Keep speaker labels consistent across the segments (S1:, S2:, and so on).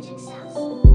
S1: magic sauce.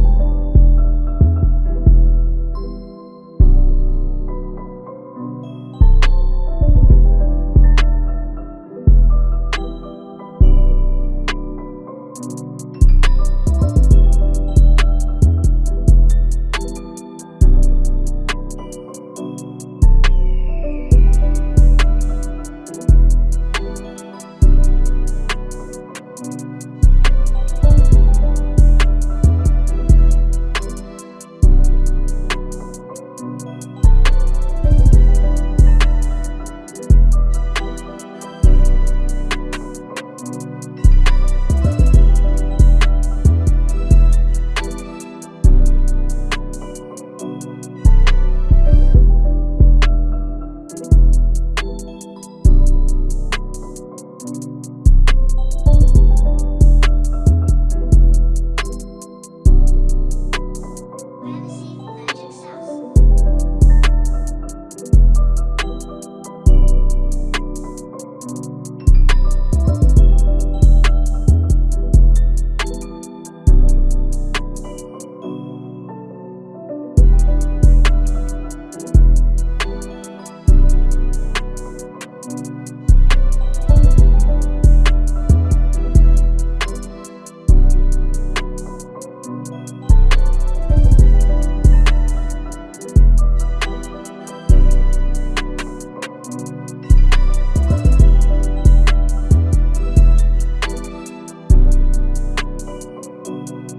S1: You you